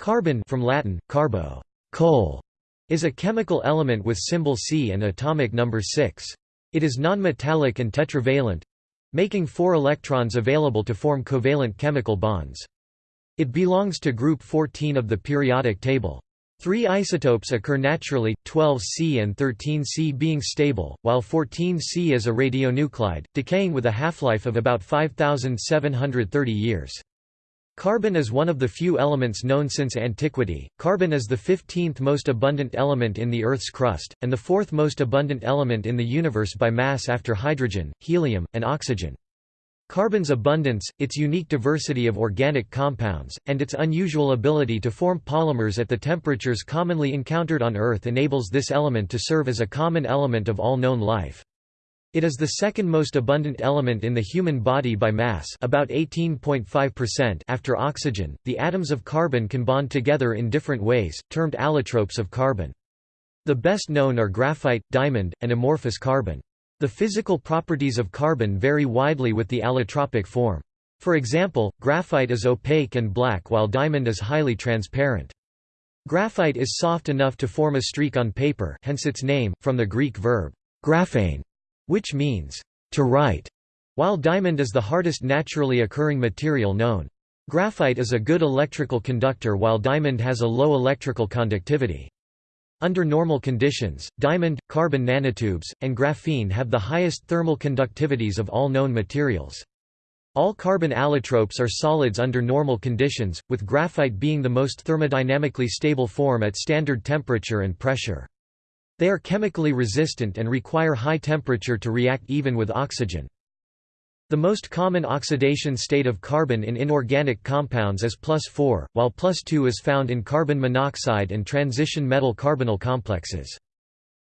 Carbon from Latin, carbo, coal, is a chemical element with symbol C and atomic number 6. It is nonmetallic and tetravalent making four electrons available to form covalent chemical bonds. It belongs to group 14 of the periodic table. Three isotopes occur naturally, 12C and 13C being stable, while 14C is a radionuclide, decaying with a half-life of about 5,730 years. Carbon is one of the few elements known since antiquity. Carbon is the 15th most abundant element in the Earth's crust, and the fourth most abundant element in the universe by mass after hydrogen, helium, and oxygen. Carbon's abundance, its unique diversity of organic compounds, and its unusual ability to form polymers at the temperatures commonly encountered on Earth enables this element to serve as a common element of all known life. It is the second most abundant element in the human body by mass about 18.5% after oxygen. The atoms of carbon can bond together in different ways, termed allotropes of carbon. The best known are graphite, diamond, and amorphous carbon. The physical properties of carbon vary widely with the allotropic form. For example, graphite is opaque and black while diamond is highly transparent. Graphite is soft enough to form a streak on paper hence its name, from the Greek verb, graphein, which means, to write, while diamond is the hardest naturally occurring material known. Graphite is a good electrical conductor while diamond has a low electrical conductivity. Under normal conditions, diamond, carbon nanotubes, and graphene have the highest thermal conductivities of all known materials. All carbon allotropes are solids under normal conditions, with graphite being the most thermodynamically stable form at standard temperature and pressure. They are chemically resistant and require high temperature to react even with oxygen. The most common oxidation state of carbon in inorganic compounds is plus 4, while plus 2 is found in carbon monoxide and transition metal carbonyl complexes.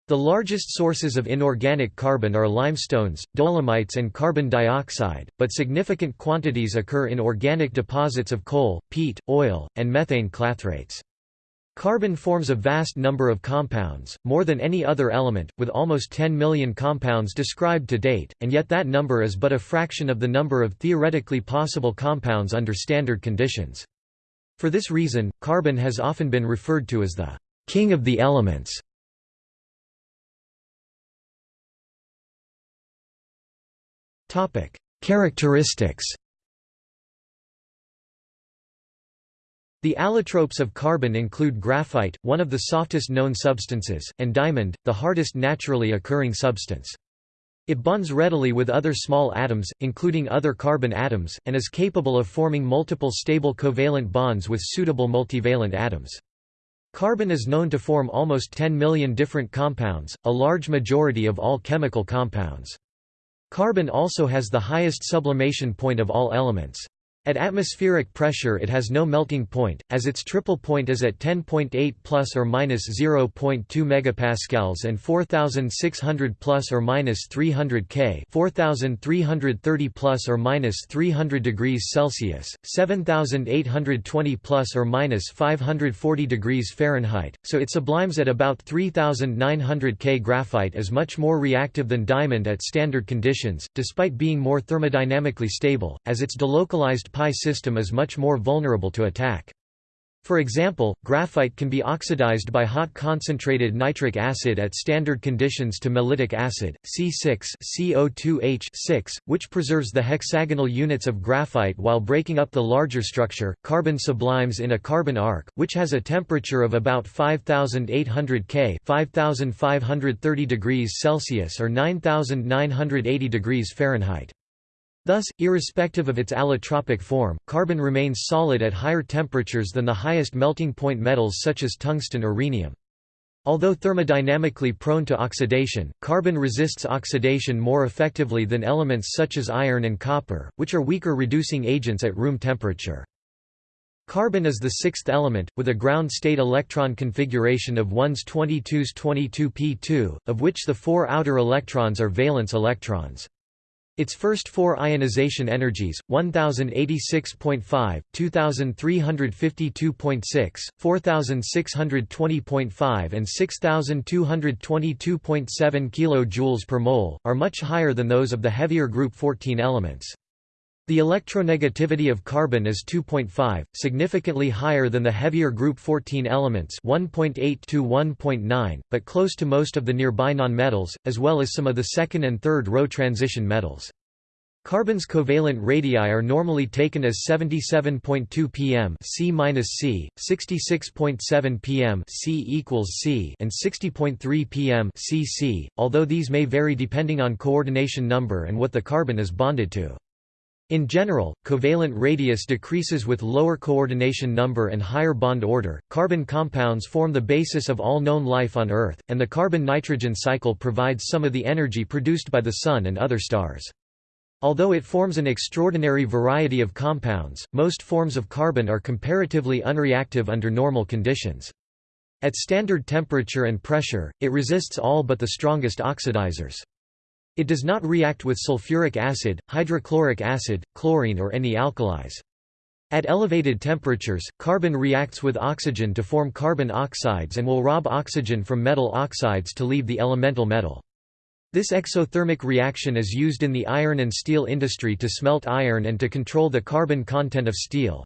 The largest sources of inorganic carbon are limestones, dolomites and carbon dioxide, but significant quantities occur in organic deposits of coal, peat, oil, and methane clathrates. Carbon forms a vast number of compounds, more than any other element, with almost 10 million compounds described to date, and yet that number is but a fraction of the number of theoretically possible compounds under standard conditions. For this reason, carbon has often been referred to as the king of the elements. Characteristics The allotropes of carbon include graphite, one of the softest known substances, and diamond, the hardest naturally occurring substance. It bonds readily with other small atoms, including other carbon atoms, and is capable of forming multiple stable covalent bonds with suitable multivalent atoms. Carbon is known to form almost 10 million different compounds, a large majority of all chemical compounds. Carbon also has the highest sublimation point of all elements. At atmospheric pressure it has no melting point, as its triple point is at 10.8 plus or minus 0.2 megapascals and 4600 plus or minus 300 K, 4330 plus or minus 300 degrees Celsius, 7820 plus or minus 540 degrees Fahrenheit. So it sublimes at about 3900 K. Graphite is much more reactive than diamond at standard conditions, despite being more thermodynamically stable, as its delocalized pi system is much more vulnerable to attack. For example, graphite can be oxidized by hot concentrated nitric acid at standard conditions to mellitic acid, C6CO2H6, which preserves the hexagonal units of graphite while breaking up the larger structure. Carbon sublimes in a carbon arc, which has a temperature of about 5800 K, 5530 degrees Celsius or 9980 degrees Fahrenheit. Thus, irrespective of its allotropic form, carbon remains solid at higher temperatures than the highest melting point metals such as tungsten or rhenium. Although thermodynamically prone to oxidation, carbon resists oxidation more effectively than elements such as iron and copper, which are weaker reducing agents at room temperature. Carbon is the sixth element, with a ground-state electron configuration of 1s 22s 22p2, of which the four outer electrons are valence electrons. Its first four ionization energies, 1086.5, 2352.6, 4620.5 and 6222.7 kJ per mole, are much higher than those of the heavier group 14 elements. The electronegativity of carbon is 2.5, significantly higher than the heavier group 14 elements 1.8 to 1.9, but close to most of the nearby nonmetals, as well as some of the second and third row transition metals. Carbon's covalent radii are normally taken as 77.2 pm C-C, 66.7 pm C C, and 60.3 pm CC, although these may vary depending on coordination number and what the carbon is bonded to. In general, covalent radius decreases with lower coordination number and higher bond order. Carbon compounds form the basis of all known life on Earth, and the carbon nitrogen cycle provides some of the energy produced by the Sun and other stars. Although it forms an extraordinary variety of compounds, most forms of carbon are comparatively unreactive under normal conditions. At standard temperature and pressure, it resists all but the strongest oxidizers. It does not react with sulfuric acid, hydrochloric acid, chlorine or any alkalis. At elevated temperatures, carbon reacts with oxygen to form carbon oxides and will rob oxygen from metal oxides to leave the elemental metal. This exothermic reaction is used in the iron and steel industry to smelt iron and to control the carbon content of steel.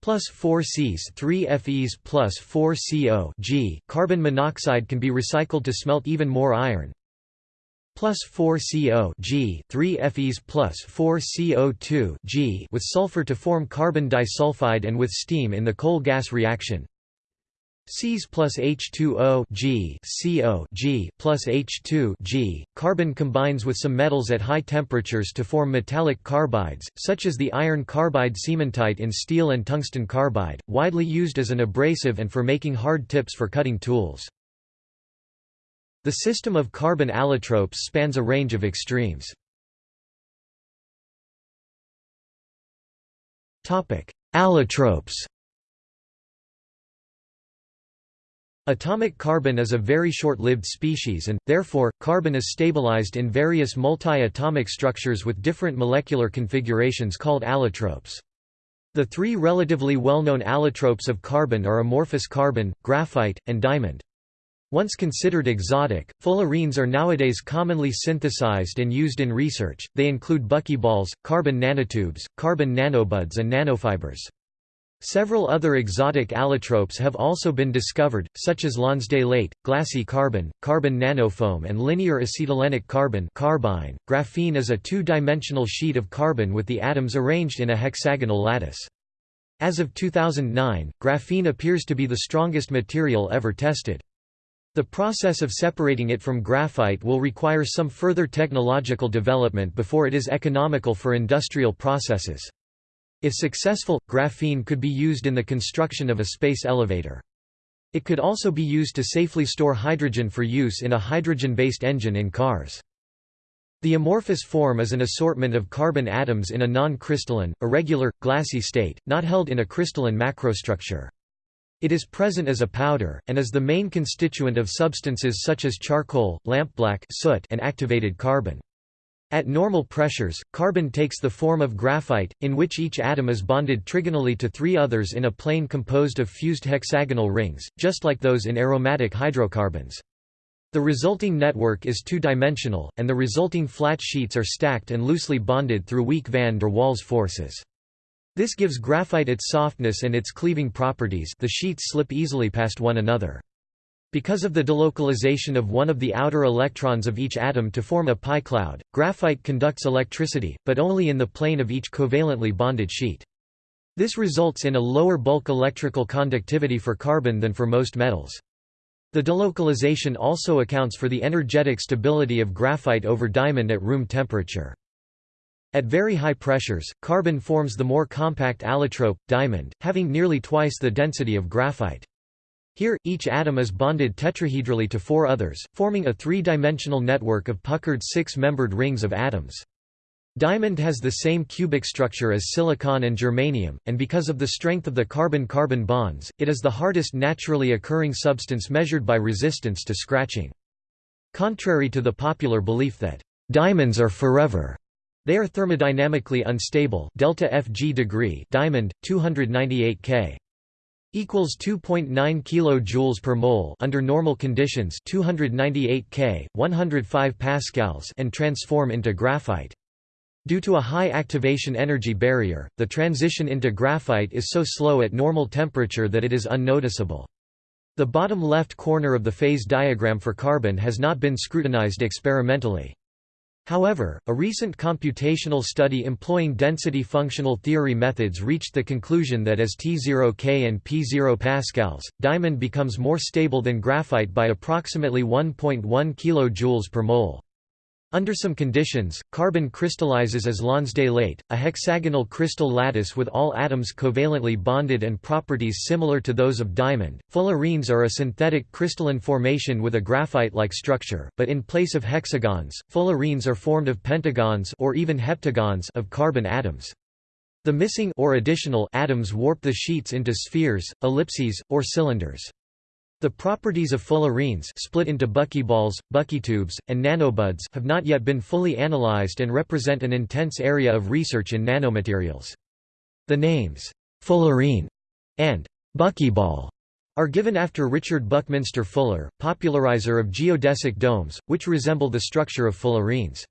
Plus 4 Cs 3 Fes plus 4 CO G carbon monoxide can be recycled to smelt even more iron plus 4 CO G 3 Fes plus 4 CO2 G with sulfur to form carbon disulfide and with steam in the coal gas reaction Cs plus H2O G CO G plus H2 G. Carbon combines with some metals at high temperatures to form metallic carbides, such as the iron carbide cementite in steel and tungsten carbide, widely used as an abrasive and for making hard tips for cutting tools. The system of carbon allotropes spans a range of extremes. Allotropes Atomic carbon is a very short-lived species and, therefore, carbon is stabilized in various multi-atomic structures with different molecular configurations called allotropes. The three relatively well-known allotropes of carbon are amorphous carbon, graphite, and diamond. Once considered exotic, fullerenes are nowadays commonly synthesized and used in research, they include buckyballs, carbon nanotubes, carbon nanobuds and nanofibers. Several other exotic allotropes have also been discovered, such as Lonsdaleite, glassy carbon, carbon nanofoam and linear acetylenic carbon carbyne. Graphene is a two-dimensional sheet of carbon with the atoms arranged in a hexagonal lattice. As of 2009, graphene appears to be the strongest material ever tested. The process of separating it from graphite will require some further technological development before it is economical for industrial processes. If successful, graphene could be used in the construction of a space elevator. It could also be used to safely store hydrogen for use in a hydrogen-based engine in cars. The amorphous form is an assortment of carbon atoms in a non-crystalline, irregular, glassy state, not held in a crystalline macrostructure. It is present as a powder, and is the main constituent of substances such as charcoal, lampblack soot, and activated carbon. At normal pressures, carbon takes the form of graphite, in which each atom is bonded trigonally to three others in a plane composed of fused hexagonal rings, just like those in aromatic hydrocarbons. The resulting network is two-dimensional, and the resulting flat sheets are stacked and loosely bonded through weak van der Waals forces. This gives graphite its softness and its cleaving properties the sheets slip easily past one another. Because of the delocalization of one of the outer electrons of each atom to form a pi cloud, graphite conducts electricity, but only in the plane of each covalently bonded sheet. This results in a lower bulk electrical conductivity for carbon than for most metals. The delocalization also accounts for the energetic stability of graphite over diamond at room temperature. At very high pressures, carbon forms the more compact allotrope, diamond, having nearly twice the density of graphite. Here, each atom is bonded tetrahedrally to four others, forming a three-dimensional network of puckered six-membered rings of atoms. Diamond has the same cubic structure as silicon and germanium, and because of the strength of the carbon-carbon bonds, it is the hardest naturally occurring substance measured by resistance to scratching. Contrary to the popular belief that, "...diamonds are forever," They are thermodynamically unstable delta Fg degree diamond 298 K equals 2.9 kilojoules per mole under normal conditions 298 K 105 pascals and transform into graphite Due to a high activation energy barrier, the transition into graphite is so slow at normal temperature that it is unnoticeable. The bottom left corner of the phase diagram for carbon has not been scrutinized experimentally. However, a recent computational study employing density functional theory methods reached the conclusion that as T0K and P0 pascals, diamond becomes more stable than graphite by approximately 1.1 kJ per mole. Under some conditions, carbon crystallizes as Lonsdaleite, a hexagonal crystal lattice with all atoms covalently bonded and properties similar to those of diamond. Fullerenes are a synthetic crystalline formation with a graphite-like structure, but in place of hexagons, fullerenes are formed of pentagons or even heptagons of carbon atoms. The missing or additional atoms warp the sheets into spheres, ellipses, or cylinders. The properties of fullerenes split into buckyballs, buckytubes, and nanobuds have not yet been fully analyzed and represent an intense area of research in nanomaterials. The names, fullerene and buckyball are given after Richard Buckminster Fuller, popularizer of geodesic domes, which resemble the structure of fullerenes.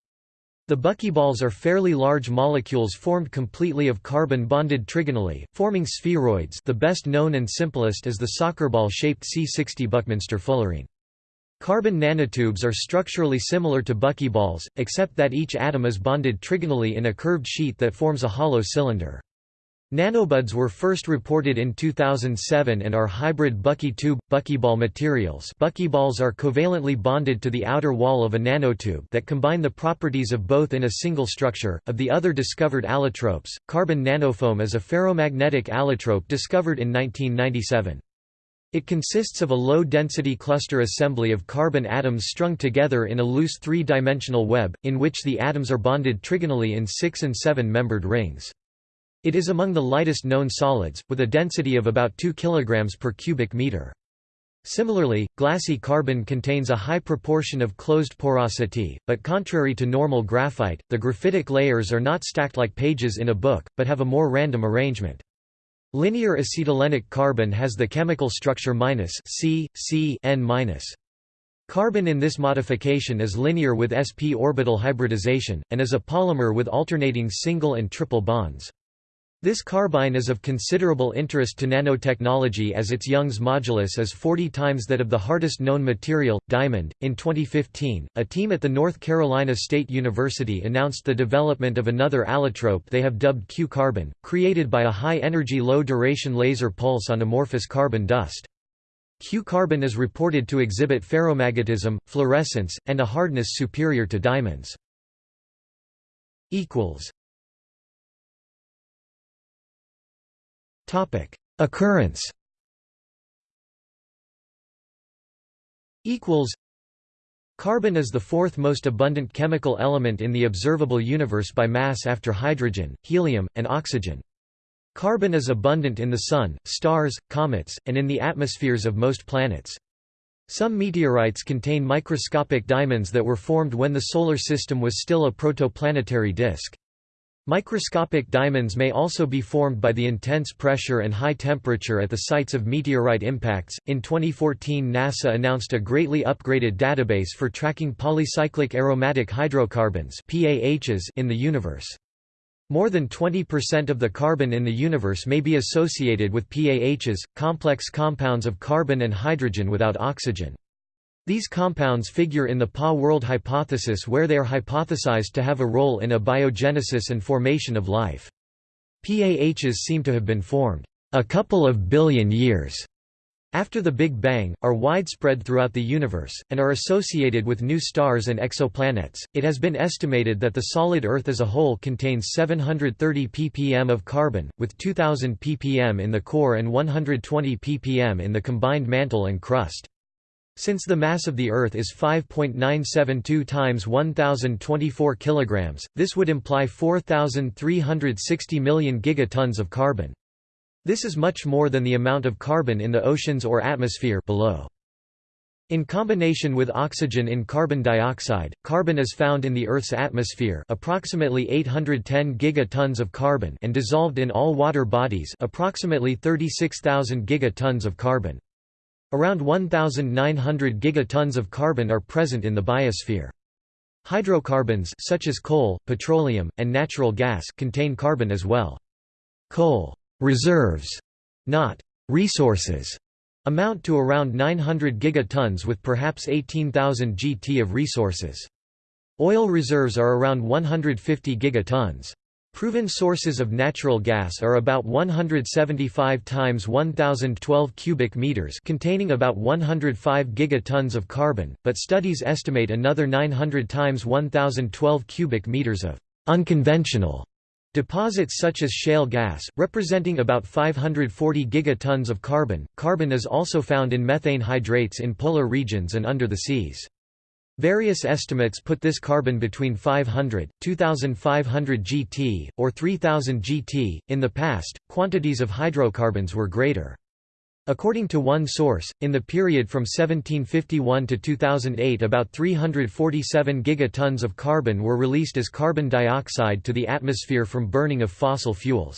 The buckyballs are fairly large molecules formed completely of carbon-bonded trigonally, forming spheroids the best known and simplest is the soccer ball-shaped C60 Buckminster fullerene. Carbon nanotubes are structurally similar to buckyballs, except that each atom is bonded trigonally in a curved sheet that forms a hollow cylinder. Nanobuds were first reported in 2007 and are hybrid bucky tube, buckyball materials buckyballs are covalently bonded to the outer wall of a nanotube that combine the properties of both in a single structure. Of the other discovered allotropes, carbon nanofoam is a ferromagnetic allotrope discovered in 1997. It consists of a low-density cluster assembly of carbon atoms strung together in a loose three-dimensional web, in which the atoms are bonded trigonally in six- and seven-membered rings. It is among the lightest known solids, with a density of about 2 kg per cubic meter. Similarly, glassy carbon contains a high proportion of closed porosity, but contrary to normal graphite, the graphitic layers are not stacked like pages in a book, but have a more random arrangement. Linear acetylenic carbon has the chemical structure minus C, C N-. minus. Carbon in this modification is linear with sp orbital hybridization, and is a polymer with alternating single and triple bonds. This carbyne is of considerable interest to nanotechnology as its Young's modulus is 40 times that of the hardest known material, diamond. In 2015, a team at the North Carolina State University announced the development of another allotrope they have dubbed Q-carbon, created by a high-energy low-duration laser pulse on amorphous carbon dust. Q-carbon is reported to exhibit ferromagnetism, fluorescence, and a hardness superior to diamonds. Occurrence Carbon is the fourth most abundant chemical element in the observable universe by mass after hydrogen, helium, and oxygen. Carbon is abundant in the Sun, stars, comets, and in the atmospheres of most planets. Some meteorites contain microscopic diamonds that were formed when the Solar System was still a protoplanetary disk. Microscopic diamonds may also be formed by the intense pressure and high temperature at the sites of meteorite impacts. In 2014, NASA announced a greatly upgraded database for tracking polycyclic aromatic hydrocarbons (PAHs) in the universe. More than 20% of the carbon in the universe may be associated with PAHs, complex compounds of carbon and hydrogen without oxygen. These compounds figure in the PAH world hypothesis where they are hypothesized to have a role in abiogenesis and formation of life. PAHs seem to have been formed a couple of billion years after the Big Bang, are widespread throughout the universe, and are associated with new stars and exoplanets. It has been estimated that the solid Earth as a whole contains 730 ppm of carbon, with 2000 ppm in the core and 120 ppm in the combined mantle and crust. Since the mass of the Earth is 5.972 times 1024 kg, this would imply 4,360 million gigatons of carbon. This is much more than the amount of carbon in the oceans or atmosphere below. In combination with oxygen in carbon dioxide, carbon is found in the Earth's atmosphere approximately 810 gigatons of carbon and dissolved in all water bodies approximately 36,000 gigatons of carbon. Around 1,900 gigatons of carbon are present in the biosphere. Hydrocarbons such as coal, petroleum, and natural gas contain carbon as well. Coal reserves, not resources, amount to around 900 gigatons with perhaps 18,000 gt of resources. Oil reserves are around 150 gigatons. Proven sources of natural gas are about 175 times 1012 cubic meters containing about 105 gigatons of carbon, but studies estimate another 900 times 1012 cubic meters of unconventional deposits such as shale gas, representing about 540 gigatons of carbon. Carbon is also found in methane hydrates in polar regions and under the seas. Various estimates put this carbon between 500, 2500 GT, or 3000 GT. In the past, quantities of hydrocarbons were greater. According to one source, in the period from 1751 to 2008 about 347 gigatons of carbon were released as carbon dioxide to the atmosphere from burning of fossil fuels.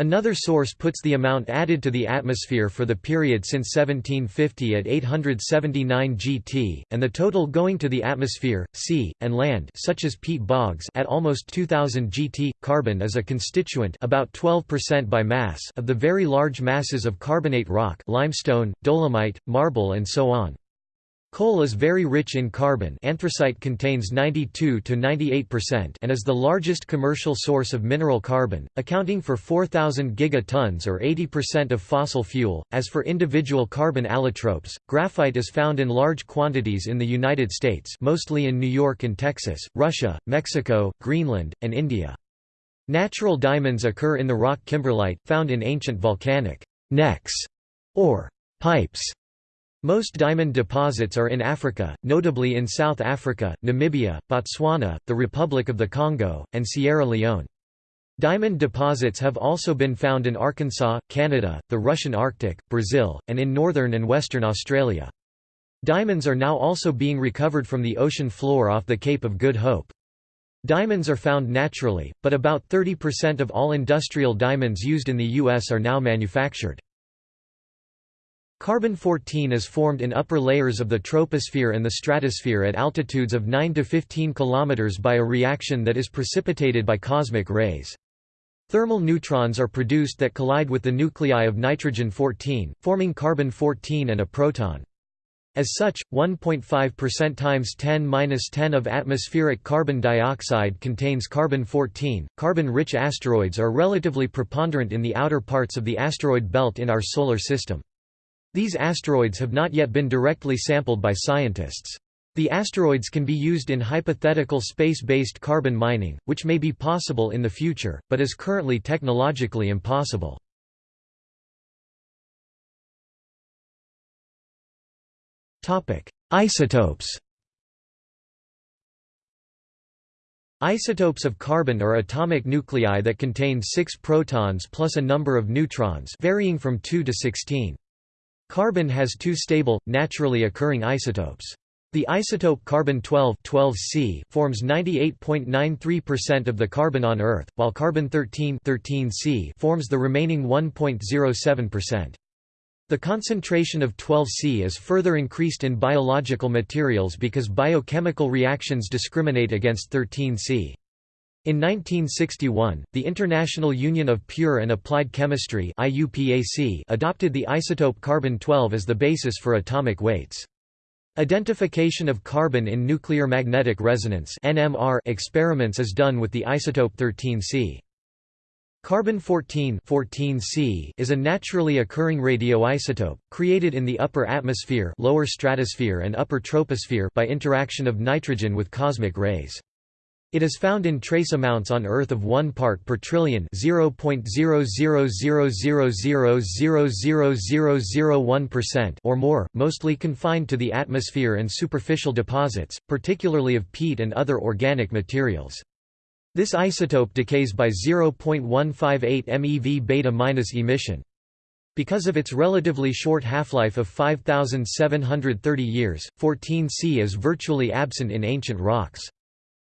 Another source puts the amount added to the atmosphere for the period since 1750 at 879 gt, and the total going to the atmosphere, sea, and land such as peat bogs at almost 2000 gt. Carbon is a constituent about 12% by mass of the very large masses of carbonate rock limestone, dolomite, marble and so on. Coal is very rich in carbon anthracite contains 92 to 98% and is the largest commercial source of mineral carbon, accounting for 4,000 gigatons or 80% of fossil fuel. As for individual carbon allotropes, graphite is found in large quantities in the United States mostly in New York and Texas, Russia, Mexico, Greenland, and India. Natural diamonds occur in the rock kimberlite, found in ancient volcanic necks or pipes most diamond deposits are in Africa, notably in South Africa, Namibia, Botswana, the Republic of the Congo, and Sierra Leone. Diamond deposits have also been found in Arkansas, Canada, the Russian Arctic, Brazil, and in northern and western Australia. Diamonds are now also being recovered from the ocean floor off the Cape of Good Hope. Diamonds are found naturally, but about 30% of all industrial diamonds used in the U.S. are now manufactured. Carbon-14 is formed in upper layers of the troposphere and the stratosphere at altitudes of 9 to 15 km by a reaction that is precipitated by cosmic rays. Thermal neutrons are produced that collide with the nuclei of nitrogen-14, forming carbon-14 and a proton. As such, 1.5% times 10^-10 of atmospheric carbon dioxide contains carbon-14. Carbon-rich asteroids are relatively preponderant in the outer parts of the asteroid belt in our solar system. These asteroids have not yet been directly sampled by scientists. The asteroids can be used in hypothetical space-based carbon mining, which may be possible in the future, but is currently technologically impossible. Isotopes Isotopes of carbon are atomic nuclei that contain six protons plus a number of neutrons varying from 2 to 16. Carbon has two stable, naturally occurring isotopes. The isotope carbon-12 12C forms 98.93% of the carbon on Earth, while carbon-13 13C forms the remaining 1.07%. The concentration of 12C is further increased in biological materials because biochemical reactions discriminate against 13C. In 1961, the International Union of Pure and Applied Chemistry adopted the isotope carbon-12 as the basis for atomic weights. Identification of carbon in nuclear magnetic resonance experiments is done with the isotope 13C. Carbon-14 14C is a naturally occurring radioisotope, created in the upper atmosphere lower stratosphere and upper troposphere by interaction of nitrogen with cosmic rays. It is found in trace amounts on Earth of 1 part per trillion (0.0000000001%) or more, mostly confined to the atmosphere and superficial deposits, particularly of peat and other organic materials. This isotope decays by 0.158 MeV beta-minus emission. Because of its relatively short half-life of 5,730 years, 14C is virtually absent in ancient rocks.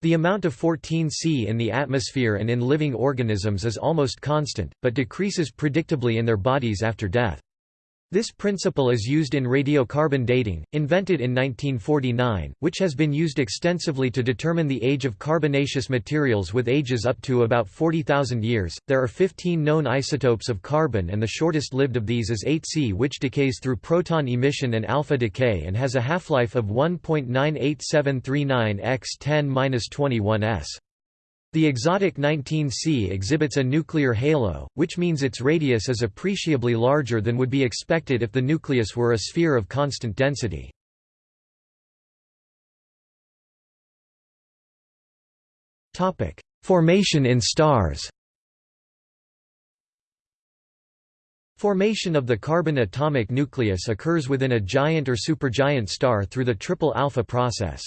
The amount of 14C in the atmosphere and in living organisms is almost constant, but decreases predictably in their bodies after death. This principle is used in radiocarbon dating, invented in 1949, which has been used extensively to determine the age of carbonaceous materials with ages up to about 40,000 years. There are 15 known isotopes of carbon, and the shortest lived of these is 8C, which decays through proton emission and alpha decay and has a half life of 1.98739 x 10 21 s. The exotic 19C exhibits a nuclear halo, which means its radius is appreciably larger than would be expected if the nucleus were a sphere of constant density. Formation in stars Formation of the carbon atomic nucleus occurs within a giant or supergiant star through the triple alpha process.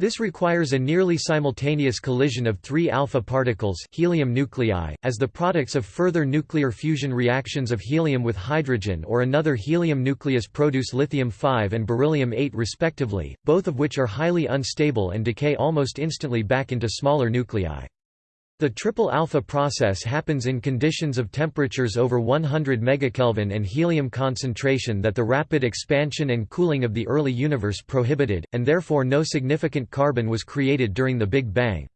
This requires a nearly simultaneous collision of three alpha particles helium nuclei, as the products of further nuclear fusion reactions of helium with hydrogen or another helium nucleus produce lithium-5 and beryllium-8 respectively, both of which are highly unstable and decay almost instantly back into smaller nuclei. The triple alpha process happens in conditions of temperatures over 100 megakelvin and helium concentration that the rapid expansion and cooling of the early universe prohibited, and therefore no significant carbon was created during the Big Bang.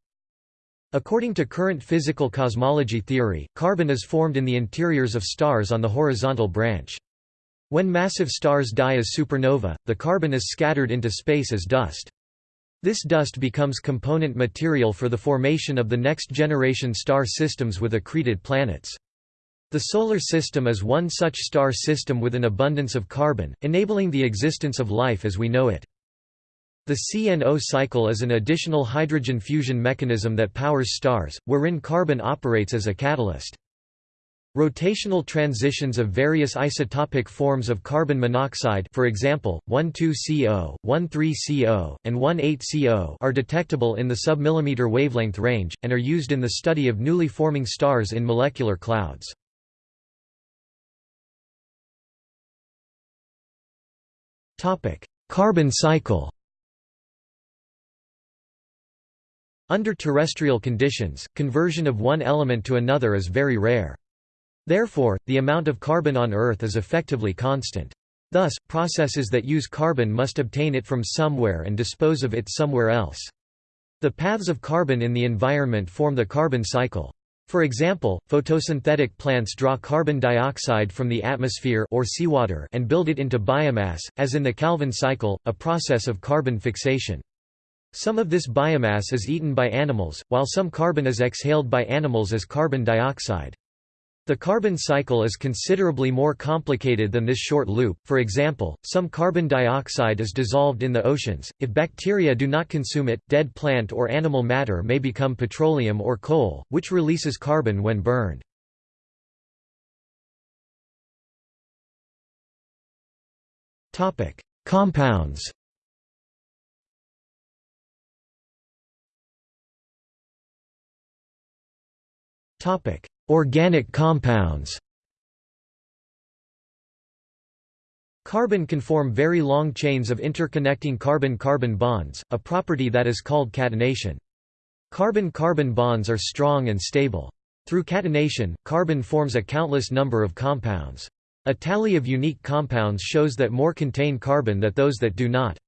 According to current physical cosmology theory, carbon is formed in the interiors of stars on the horizontal branch. When massive stars die as supernova, the carbon is scattered into space as dust. This dust becomes component material for the formation of the next-generation star systems with accreted planets. The Solar System is one such star system with an abundance of carbon, enabling the existence of life as we know it. The CNO cycle is an additional hydrogen fusion mechanism that powers stars, wherein carbon operates as a catalyst. Rotational transitions of various isotopic forms of carbon monoxide for example, 1,2-CO, 1,3-CO, and 1,8-CO are detectable in the submillimeter wavelength range, and are used in the study of newly forming stars in molecular clouds. Carbon cycle Under terrestrial conditions, conversion of one element to another is very rare. Therefore, the amount of carbon on Earth is effectively constant. Thus, processes that use carbon must obtain it from somewhere and dispose of it somewhere else. The paths of carbon in the environment form the carbon cycle. For example, photosynthetic plants draw carbon dioxide from the atmosphere or seawater and build it into biomass, as in the Calvin cycle, a process of carbon fixation. Some of this biomass is eaten by animals, while some carbon is exhaled by animals as carbon dioxide. The carbon cycle is considerably more complicated than this short loop, for example, some carbon dioxide is dissolved in the oceans, if bacteria do not consume it, dead plant or animal matter may become petroleum or coal, which releases carbon when burned. Compounds. Topic: Organic compounds Carbon can form very long chains of interconnecting carbon-carbon bonds, a property that is called catenation. Carbon-carbon bonds are strong and stable. Through catenation, carbon forms a countless number of compounds. A tally of unique compounds shows that more contain carbon than those that do not.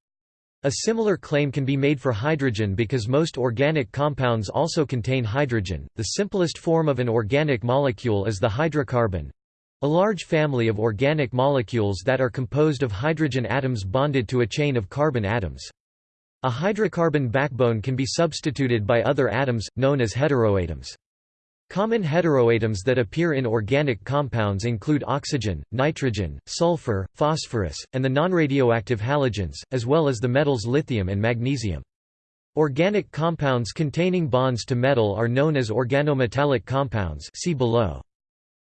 A similar claim can be made for hydrogen because most organic compounds also contain hydrogen. The simplest form of an organic molecule is the hydrocarbon a large family of organic molecules that are composed of hydrogen atoms bonded to a chain of carbon atoms. A hydrocarbon backbone can be substituted by other atoms, known as heteroatoms. Common heteroatoms that appear in organic compounds include oxygen, nitrogen, sulfur, phosphorus, and the nonradioactive halogens, as well as the metals lithium and magnesium. Organic compounds containing bonds to metal are known as organometallic compounds see below.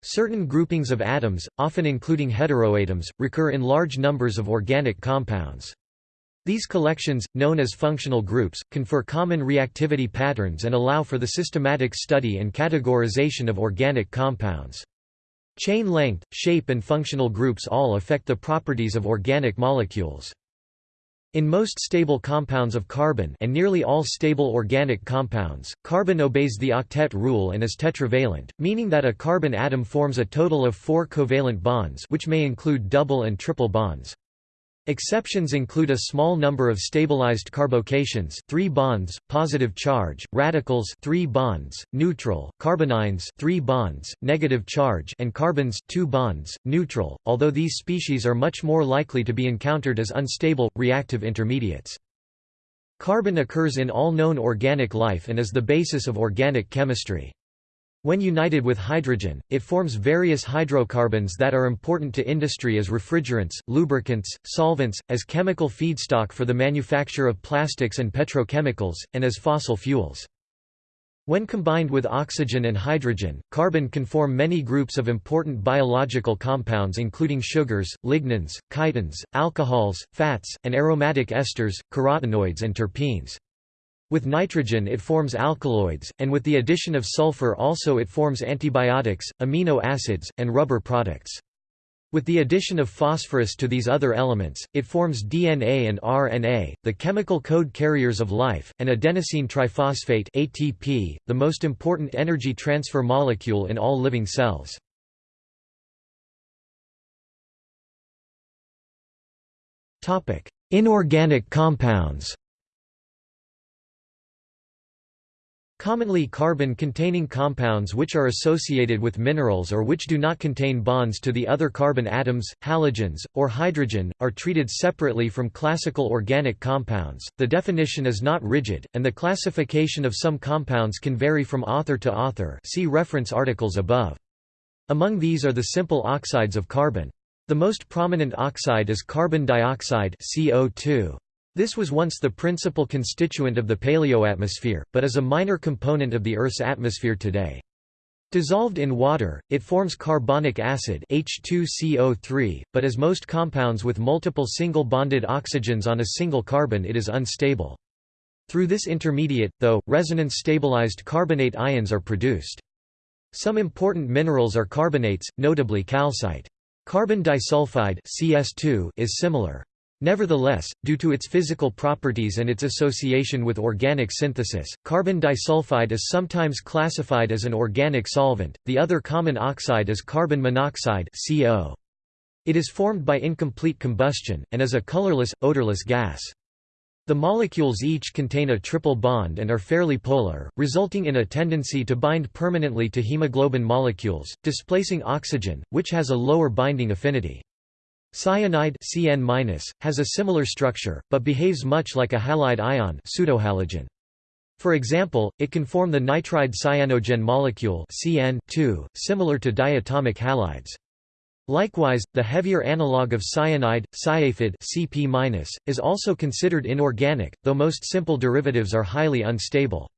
Certain groupings of atoms, often including heteroatoms, recur in large numbers of organic compounds. These collections, known as functional groups, confer common reactivity patterns and allow for the systematic study and categorization of organic compounds. Chain length, shape and functional groups all affect the properties of organic molecules. In most stable compounds of carbon and nearly all stable organic compounds, carbon obeys the octet rule and is tetravalent, meaning that a carbon atom forms a total of four covalent bonds which may include double and triple bonds. Exceptions include a small number of stabilized carbocations 3 bonds, positive charge, radicals 3 bonds, neutral, carbanions 3 bonds, negative charge and carbons 2 bonds, neutral, although these species are much more likely to be encountered as unstable, reactive intermediates. Carbon occurs in all known organic life and is the basis of organic chemistry. When united with hydrogen, it forms various hydrocarbons that are important to industry as refrigerants, lubricants, solvents, as chemical feedstock for the manufacture of plastics and petrochemicals, and as fossil fuels. When combined with oxygen and hydrogen, carbon can form many groups of important biological compounds including sugars, lignans, chitins, alcohols, fats, and aromatic esters, carotenoids and terpenes. With nitrogen it forms alkaloids, and with the addition of sulfur also it forms antibiotics, amino acids, and rubber products. With the addition of phosphorus to these other elements, it forms DNA and RNA, the chemical code carriers of life, and adenosine triphosphate ATP, the most important energy transfer molecule in all living cells. Inorganic compounds Commonly carbon-containing compounds which are associated with minerals or which do not contain bonds to the other carbon atoms, halogens, or hydrogen, are treated separately from classical organic compounds. The definition is not rigid, and the classification of some compounds can vary from author to author see reference articles above. Among these are the simple oxides of carbon. The most prominent oxide is carbon dioxide CO2. This was once the principal constituent of the paleoatmosphere, but is a minor component of the Earth's atmosphere today. Dissolved in water, it forms carbonic acid H2CO3, but as most compounds with multiple single-bonded oxygens on a single carbon it is unstable. Through this intermediate, though, resonance-stabilized carbonate ions are produced. Some important minerals are carbonates, notably calcite. Carbon disulfide CS2 is similar. Nevertheless, due to its physical properties and its association with organic synthesis, carbon disulfide is sometimes classified as an organic solvent. The other common oxide is carbon monoxide (CO). It is formed by incomplete combustion and is a colorless, odorless gas. The molecules each contain a triple bond and are fairly polar, resulting in a tendency to bind permanently to hemoglobin molecules, displacing oxygen, which has a lower binding affinity. Cyanide CN- has a similar structure, but behaves much like a halide ion pseudohalogen. For example, it can form the nitride cyanogen molecule CN similar to diatomic halides. Likewise, the heavier analog of cyanide, cyaphide CP-, is also considered inorganic, though most simple derivatives are highly unstable.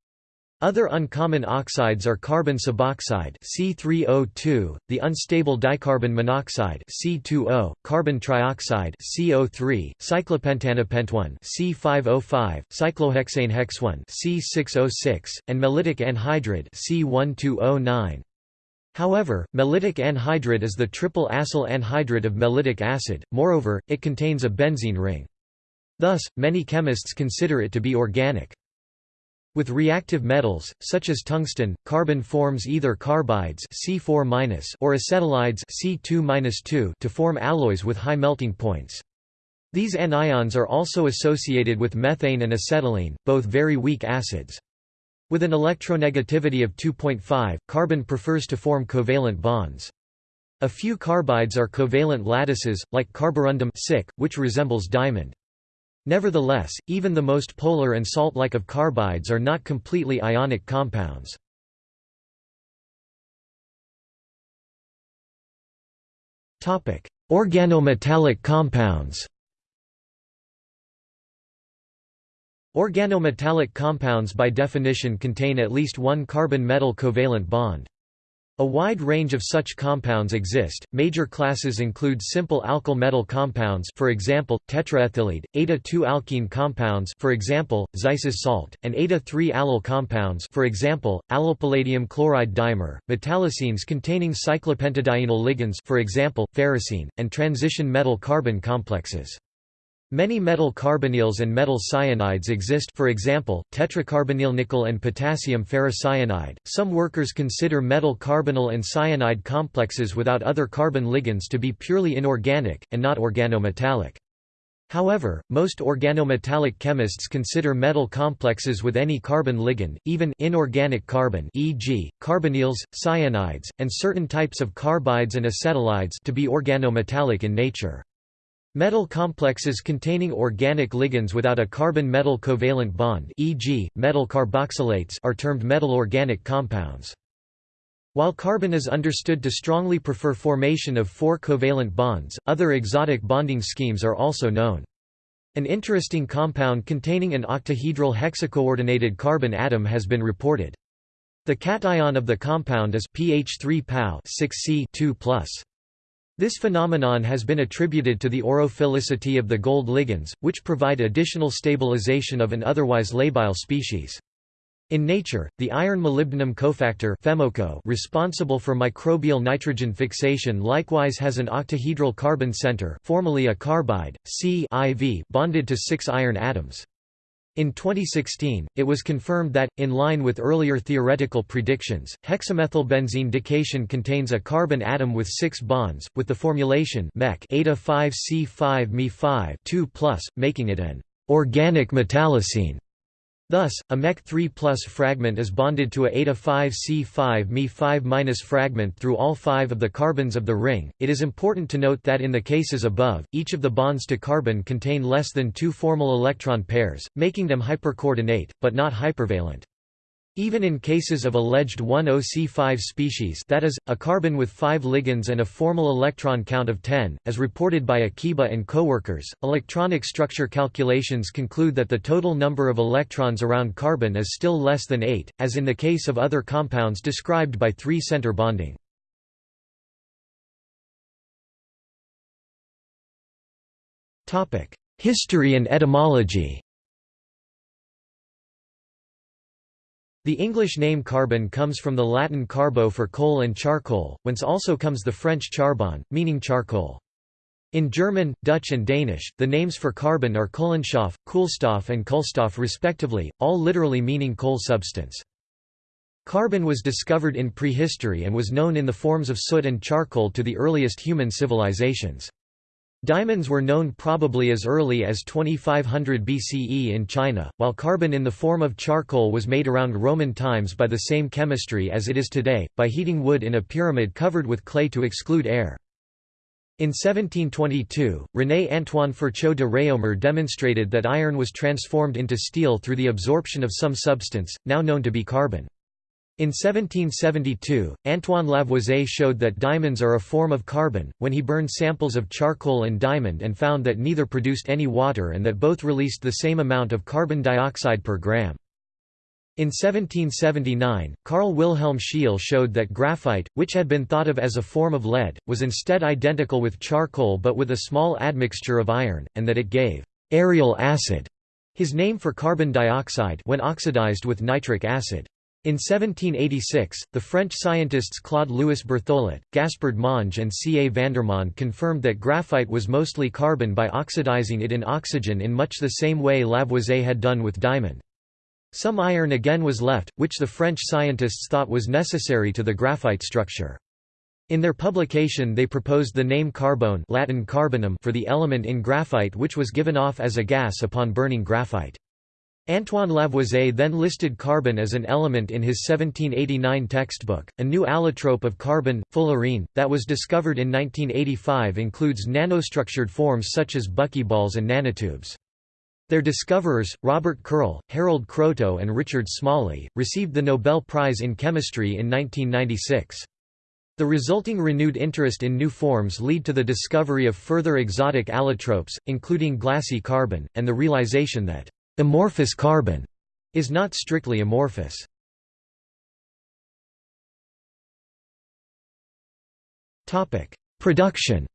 Other uncommon oxides are carbon suboxide C3O2, the unstable dicarbon monoxide C2O, carbon trioxide CO3, cyclopentanepentone C5O5, cyclohexanehexone C606, and mellitic anhydride C1209. However, mellitic anhydride is the triple acyl anhydride of mellitic acid, moreover, it contains a benzene ring. Thus, many chemists consider it to be organic. With reactive metals, such as tungsten, carbon forms either carbides C4- or acetylides C2- to form alloys with high melting points. These anions are also associated with methane and acetylene, both very weak acids. With an electronegativity of 2.5, carbon prefers to form covalent bonds. A few carbides are covalent lattices, like carborundum which resembles diamond. Nevertheless, even the most polar and salt-like of carbides are not completely ionic compounds. Organometallic compounds Organometallic compounds by definition contain at least one carbon-metal covalent bond. A wide range of such compounds exist. Major classes include simple alkyl metal compounds, for example, tetraethyllead, eta-2-alkene compounds, for example, Zeise's salt, and eta-3-allyl compounds, for example, allylpalladium chloride dimer, metallocenes containing cyclopentadienyl ligands, for example, ferrocene, and transition metal carbon complexes. Many metal carbonyls and metal cyanides exist for example, tetracarbonyl nickel and potassium ferrocyanide. Some workers consider metal carbonyl and cyanide complexes without other carbon ligands to be purely inorganic, and not organometallic. However, most organometallic chemists consider metal complexes with any carbon ligand, even inorganic carbon e.g., carbonyls, cyanides, and certain types of carbides and acetylides to be organometallic in nature. Metal complexes containing organic ligands without a carbon-metal covalent bond e.g., metal carboxylates are termed metal organic compounds. While carbon is understood to strongly prefer formation of four covalent bonds, other exotic bonding schemes are also known. An interesting compound containing an octahedral hexacoordinated carbon atom has been reported. The cation of the compound is pH3 PaO 6C 2+. This phenomenon has been attributed to the aurophilicity of the gold ligands, which provide additional stabilization of an otherwise labile species. In nature, the iron-molybdenum cofactor FEMOCO responsible for microbial nitrogen fixation likewise has an octahedral carbon center formerly a carbide, C bonded to six iron atoms. In 2016, it was confirmed that, in line with earlier theoretical predictions, hexamethylbenzene dication contains a carbon atom with six bonds, with the formulation eta 5 c 5 me 5 2 making it an organic metallocene. Thus, a MEC3 fragment is bonded to a eta 5 c 5 me 5 fragment through all five of the carbons of the ring. It is important to note that in the cases above, each of the bonds to carbon contain less than two formal electron pairs, making them hypercoordinate, but not hypervalent. Even in cases of alleged 10-C-5 species that is, a carbon with 5 ligands and a formal electron count of 10, as reported by Akiba and coworkers, electronic structure calculations conclude that the total number of electrons around carbon is still less than 8, as in the case of other compounds described by three-center bonding. History and etymology The English name carbon comes from the Latin carbo for coal and charcoal, whence also comes the French charbon, meaning charcoal. In German, Dutch and Danish, the names for carbon are Kohlenstoff, Koolstof and Kulstof respectively, all literally meaning coal substance. Carbon was discovered in prehistory and was known in the forms of soot and charcoal to the earliest human civilizations. Diamonds were known probably as early as 2500 BCE in China, while carbon in the form of charcoal was made around Roman times by the same chemistry as it is today, by heating wood in a pyramid covered with clay to exclude air. In 1722, René Antoine Ferchault de Réaumur demonstrated that iron was transformed into steel through the absorption of some substance, now known to be carbon. In 1772, Antoine Lavoisier showed that diamonds are a form of carbon, when he burned samples of charcoal and diamond and found that neither produced any water and that both released the same amount of carbon dioxide per gram. In 1779, Carl Wilhelm Scheele showed that graphite, which had been thought of as a form of lead, was instead identical with charcoal but with a small admixture of iron, and that it gave «aerial acid», his name for carbon dioxide when oxidized with nitric acid. In 1786, the French scientists Claude-Louis Berthollet, Gaspard Monge and C. A. Vandermonde confirmed that graphite was mostly carbon by oxidizing it in oxygen in much the same way Lavoisier had done with diamond. Some iron again was left, which the French scientists thought was necessary to the graphite structure. In their publication they proposed the name carbone Latin carbonum for the element in graphite which was given off as a gas upon burning graphite. Antoine Lavoisier then listed carbon as an element in his 1789 textbook. A new allotrope of carbon, fullerene, that was discovered in 1985 includes nanostructured forms such as buckyballs and nanotubes. Their discoverers, Robert Curl, Harold Kroto and Richard Smalley, received the Nobel Prize in Chemistry in 1996. The resulting renewed interest in new forms lead to the discovery of further exotic allotropes, including glassy carbon, and the realization that Amorphous carbon is not strictly amorphous. Topic: Production.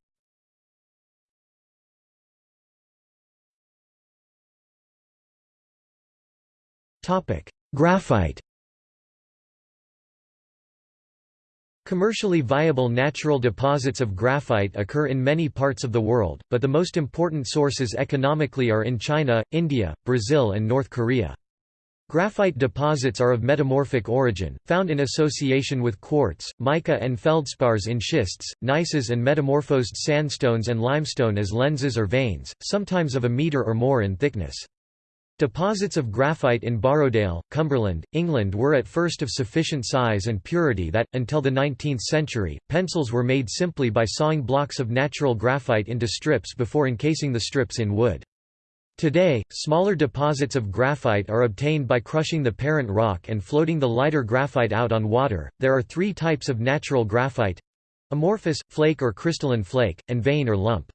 Topic: Graphite. Commercially viable natural deposits of graphite occur in many parts of the world, but the most important sources economically are in China, India, Brazil and North Korea. Graphite deposits are of metamorphic origin, found in association with quartz, mica and feldspars in schists, gneisses and metamorphosed sandstones and limestone as lenses or veins, sometimes of a metre or more in thickness. Deposits of graphite in Borrowdale, Cumberland, England were at first of sufficient size and purity that, until the 19th century, pencils were made simply by sawing blocks of natural graphite into strips before encasing the strips in wood. Today, smaller deposits of graphite are obtained by crushing the parent rock and floating the lighter graphite out on water. There are three types of natural graphite amorphous, flake or crystalline flake, and vein or lump.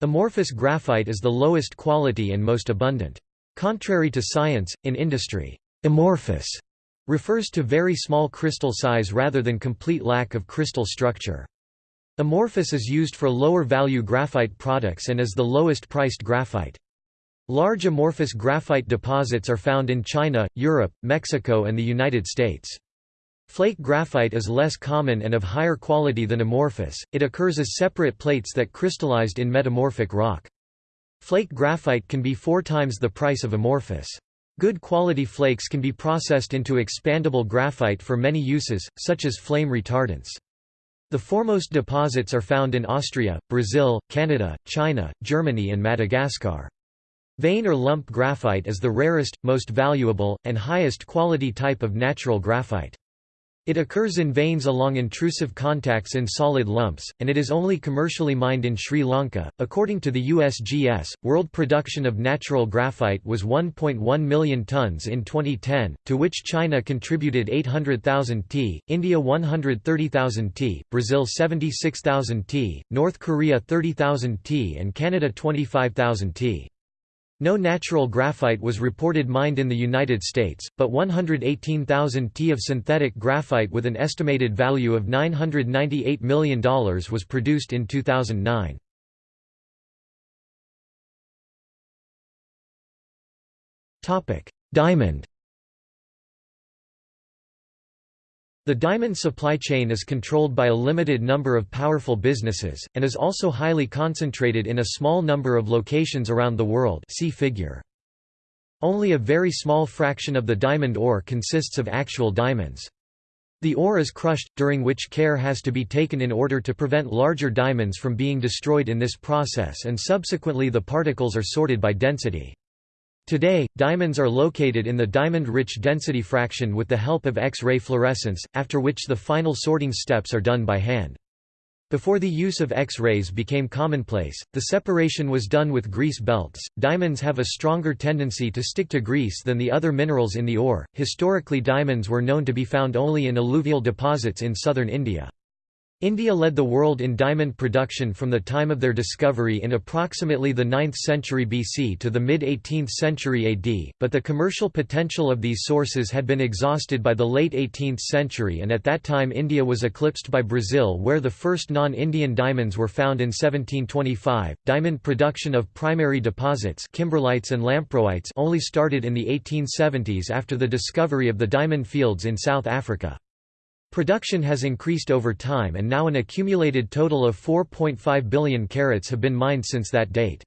Amorphous graphite is the lowest quality and most abundant. Contrary to science, in industry, amorphous refers to very small crystal size rather than complete lack of crystal structure. Amorphous is used for lower value graphite products and is the lowest priced graphite. Large amorphous graphite deposits are found in China, Europe, Mexico and the United States. Flake graphite is less common and of higher quality than amorphous, it occurs as separate plates that crystallized in metamorphic rock. Flake graphite can be four times the price of amorphous. Good quality flakes can be processed into expandable graphite for many uses, such as flame retardants. The foremost deposits are found in Austria, Brazil, Canada, China, Germany and Madagascar. Vein or lump graphite is the rarest, most valuable, and highest quality type of natural graphite. It occurs in veins along intrusive contacts in solid lumps, and it is only commercially mined in Sri Lanka. According to the USGS, world production of natural graphite was 1.1 million tons in 2010, to which China contributed 800,000 t, India 130,000 t, Brazil 76,000 t, North Korea 30,000 t, and Canada 25,000 t. No natural graphite was reported mined in the United States, but 118,000 t of synthetic graphite with an estimated value of $998 million was produced in 2009. Diamond The diamond supply chain is controlled by a limited number of powerful businesses, and is also highly concentrated in a small number of locations around the world see figure. Only a very small fraction of the diamond ore consists of actual diamonds. The ore is crushed, during which care has to be taken in order to prevent larger diamonds from being destroyed in this process and subsequently the particles are sorted by density. Today, diamonds are located in the diamond-rich density fraction with the help of X-ray fluorescence, after which the final sorting steps are done by hand. Before the use of X-rays became commonplace, the separation was done with grease belts. Diamonds have a stronger tendency to stick to grease than the other minerals in the ore. Historically, diamonds were known to be found only in alluvial deposits in southern India. India led the world in diamond production from the time of their discovery in approximately the 9th century BC to the mid-18th century AD, but the commercial potential of these sources had been exhausted by the late 18th century and at that time India was eclipsed by Brazil where the first non-Indian diamonds were found in 1725. Diamond production of primary deposits kimberlites and lamproites only started in the 1870s after the discovery of the diamond fields in South Africa. Production has increased over time and now an accumulated total of 4.5 billion carats have been mined since that date.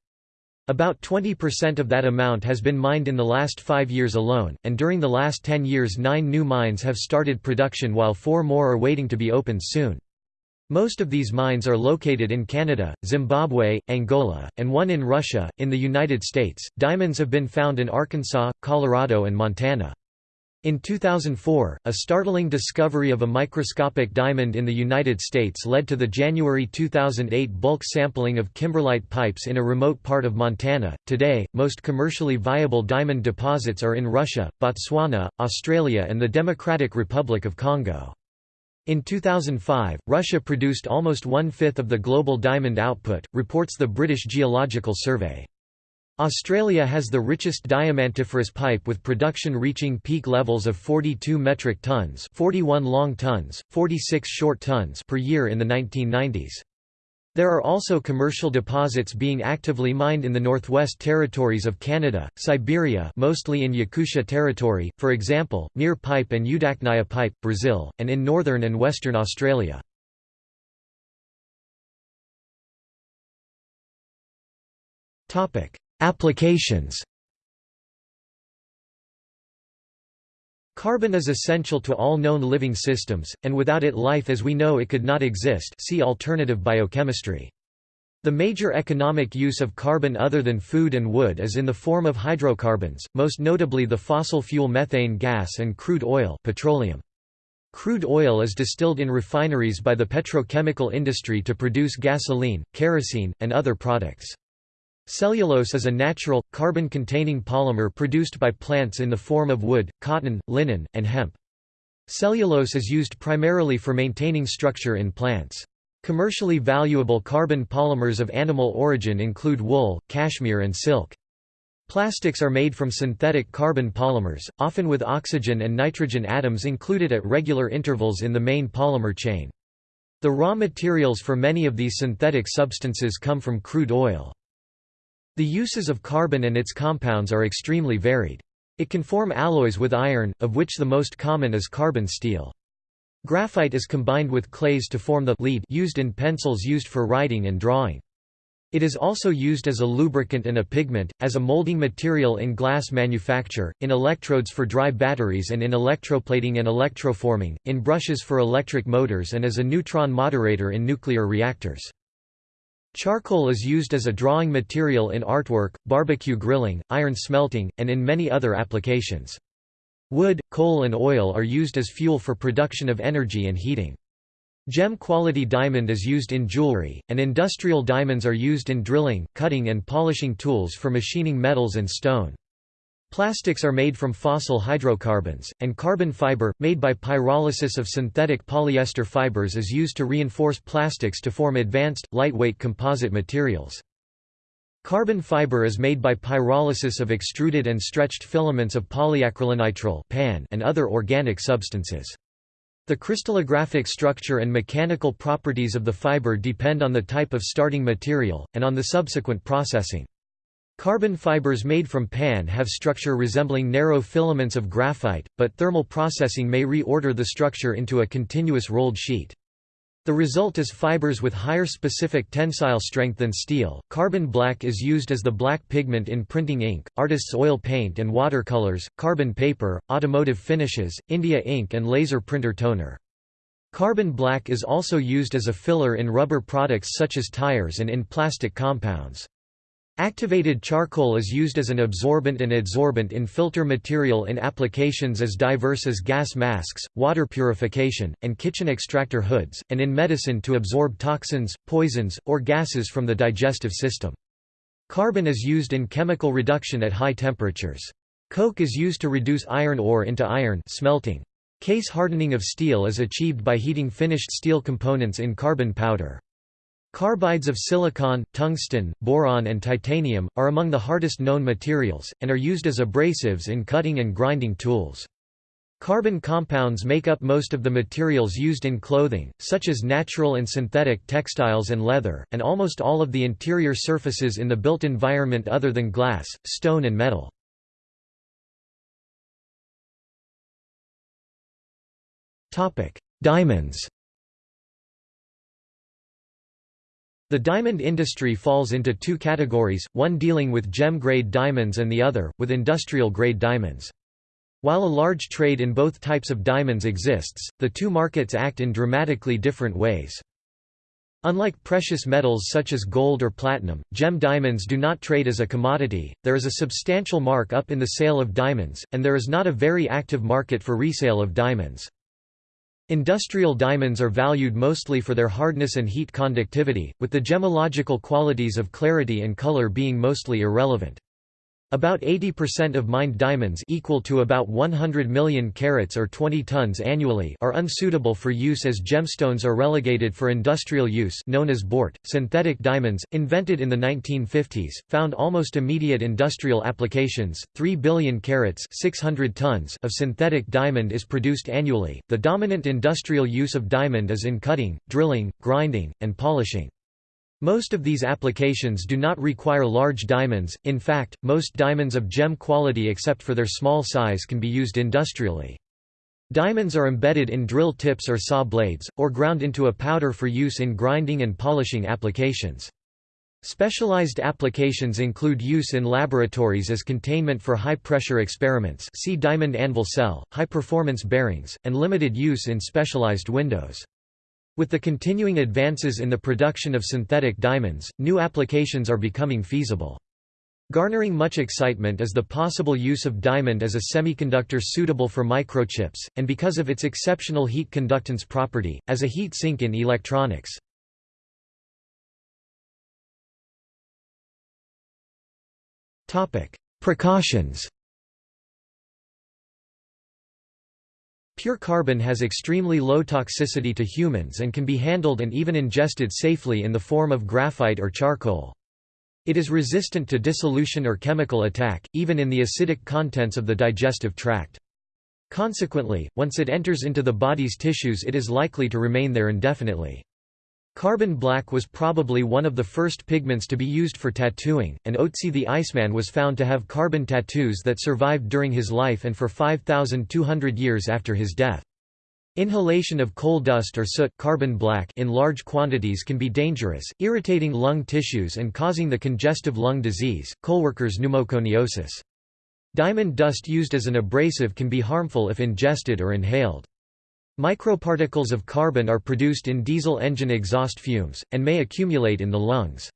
About 20% of that amount has been mined in the last five years alone, and during the last 10 years nine new mines have started production while four more are waiting to be opened soon. Most of these mines are located in Canada, Zimbabwe, Angola, and one in Russia. In the United States, diamonds have been found in Arkansas, Colorado, and Montana. In 2004, a startling discovery of a microscopic diamond in the United States led to the January 2008 bulk sampling of kimberlite pipes in a remote part of Montana. Today, most commercially viable diamond deposits are in Russia, Botswana, Australia, and the Democratic Republic of Congo. In 2005, Russia produced almost one fifth of the global diamond output, reports the British Geological Survey. Australia has the richest diamantiferous pipe with production reaching peak levels of 42 metric tons 41 long tons, 46 short tons per year in the 1990s. There are also commercial deposits being actively mined in the Northwest Territories of Canada, Siberia mostly in Yakutia Territory, for example, Mir Pipe and Udachnaya Pipe, Brazil, and in northern and western Australia. Applications Carbon is essential to all known living systems, and without it life as we know it could not exist see alternative biochemistry. The major economic use of carbon other than food and wood is in the form of hydrocarbons, most notably the fossil fuel methane gas and crude oil petroleum. Crude oil is distilled in refineries by the petrochemical industry to produce gasoline, kerosene, and other products. Cellulose is a natural, carbon-containing polymer produced by plants in the form of wood, cotton, linen, and hemp. Cellulose is used primarily for maintaining structure in plants. Commercially valuable carbon polymers of animal origin include wool, cashmere and silk. Plastics are made from synthetic carbon polymers, often with oxygen and nitrogen atoms included at regular intervals in the main polymer chain. The raw materials for many of these synthetic substances come from crude oil. The uses of carbon and its compounds are extremely varied. It can form alloys with iron, of which the most common is carbon steel. Graphite is combined with clays to form the lead used in pencils used for writing and drawing. It is also used as a lubricant and a pigment, as a molding material in glass manufacture, in electrodes for dry batteries and in electroplating and electroforming, in brushes for electric motors and as a neutron moderator in nuclear reactors. Charcoal is used as a drawing material in artwork, barbecue grilling, iron smelting, and in many other applications. Wood, coal and oil are used as fuel for production of energy and heating. Gem-quality diamond is used in jewelry, and industrial diamonds are used in drilling, cutting and polishing tools for machining metals and stone. Plastics are made from fossil hydrocarbons, and carbon fiber, made by pyrolysis of synthetic polyester fibers is used to reinforce plastics to form advanced, lightweight composite materials. Carbon fiber is made by pyrolysis of extruded and stretched filaments of polyacrylonitrile and other organic substances. The crystallographic structure and mechanical properties of the fiber depend on the type of starting material, and on the subsequent processing. Carbon fibers made from PAN have structure resembling narrow filaments of graphite, but thermal processing may reorder the structure into a continuous rolled sheet. The result is fibers with higher specific tensile strength than steel. Carbon black is used as the black pigment in printing ink, artist's oil paint and watercolors, carbon paper, automotive finishes, India ink and laser printer toner. Carbon black is also used as a filler in rubber products such as tires and in plastic compounds. Activated charcoal is used as an absorbent and adsorbent in filter material in applications as diverse as gas masks, water purification, and kitchen extractor hoods, and in medicine to absorb toxins, poisons, or gases from the digestive system. Carbon is used in chemical reduction at high temperatures. Coke is used to reduce iron ore into iron smelting. Case hardening of steel is achieved by heating finished steel components in carbon powder. Carbides of silicon, tungsten, boron and titanium, are among the hardest known materials, and are used as abrasives in cutting and grinding tools. Carbon compounds make up most of the materials used in clothing, such as natural and synthetic textiles and leather, and almost all of the interior surfaces in the built environment other than glass, stone and metal. Diamonds The diamond industry falls into two categories, one dealing with gem-grade diamonds and the other, with industrial-grade diamonds. While a large trade in both types of diamonds exists, the two markets act in dramatically different ways. Unlike precious metals such as gold or platinum, gem diamonds do not trade as a commodity, there is a substantial mark-up in the sale of diamonds, and there is not a very active market for resale of diamonds. Industrial diamonds are valued mostly for their hardness and heat conductivity, with the gemological qualities of clarity and color being mostly irrelevant. About 80% of mined diamonds equal to about 100 million carats or 20 tons annually are unsuitable for use as gemstones are relegated for industrial use known as bort. Synthetic diamonds, invented in the 1950s, found almost immediate industrial applications. 3 billion carats 600 tons of synthetic diamond is produced annually. The dominant industrial use of diamond is in cutting, drilling, grinding, and polishing. Most of these applications do not require large diamonds, in fact, most diamonds of gem quality except for their small size can be used industrially. Diamonds are embedded in drill tips or saw blades, or ground into a powder for use in grinding and polishing applications. Specialized applications include use in laboratories as containment for high-pressure experiments see diamond anvil cell, high-performance bearings, and limited use in specialized windows. With the continuing advances in the production of synthetic diamonds, new applications are becoming feasible. Garnering much excitement is the possible use of diamond as a semiconductor suitable for microchips, and because of its exceptional heat conductance property, as a heat sink in electronics. Precautions Pure carbon has extremely low toxicity to humans and can be handled and even ingested safely in the form of graphite or charcoal. It is resistant to dissolution or chemical attack, even in the acidic contents of the digestive tract. Consequently, once it enters into the body's tissues it is likely to remain there indefinitely. Carbon black was probably one of the first pigments to be used for tattooing, and Otzi the Iceman was found to have carbon tattoos that survived during his life and for 5,200 years after his death. Inhalation of coal dust or soot carbon black in large quantities can be dangerous, irritating lung tissues and causing the congestive lung disease, coalworkers pneumoconiosis. Diamond dust used as an abrasive can be harmful if ingested or inhaled. Microparticles of carbon are produced in diesel engine exhaust fumes, and may accumulate in the lungs.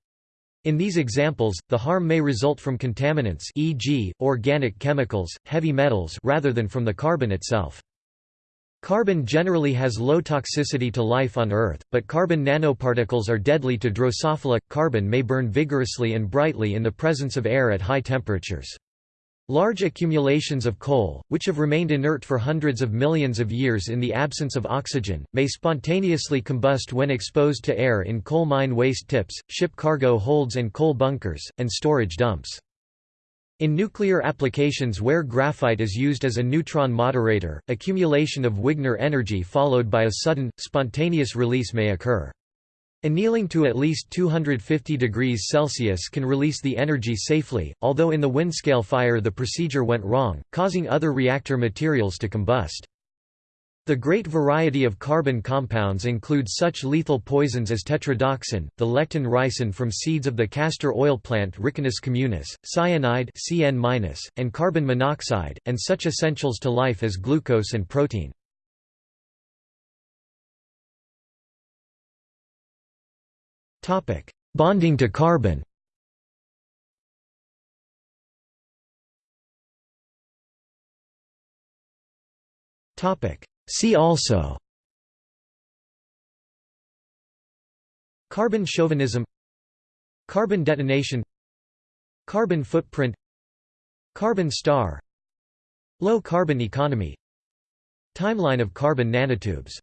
In these examples, the harm may result from contaminants e.g., organic chemicals, heavy metals rather than from the carbon itself. Carbon generally has low toxicity to life on Earth, but carbon nanoparticles are deadly to Drosophila. Carbon may burn vigorously and brightly in the presence of air at high temperatures. Large accumulations of coal, which have remained inert for hundreds of millions of years in the absence of oxygen, may spontaneously combust when exposed to air in coal mine waste tips, ship cargo holds and coal bunkers, and storage dumps. In nuclear applications where graphite is used as a neutron moderator, accumulation of Wigner energy followed by a sudden, spontaneous release may occur. Annealing to at least 250 degrees Celsius can release the energy safely, although in the Windscale fire the procedure went wrong, causing other reactor materials to combust. The great variety of carbon compounds include such lethal poisons as tetrodotoxin, the lectin ricin from seeds of the castor oil plant Ricinus communis, cyanide CN-, and carbon monoxide, and such essentials to life as glucose and protein. Bonding to carbon. Topic. See also. Carbon chauvinism. Carbon detonation. Carbon footprint. Carbon star. Low carbon economy. Timeline of carbon nanotubes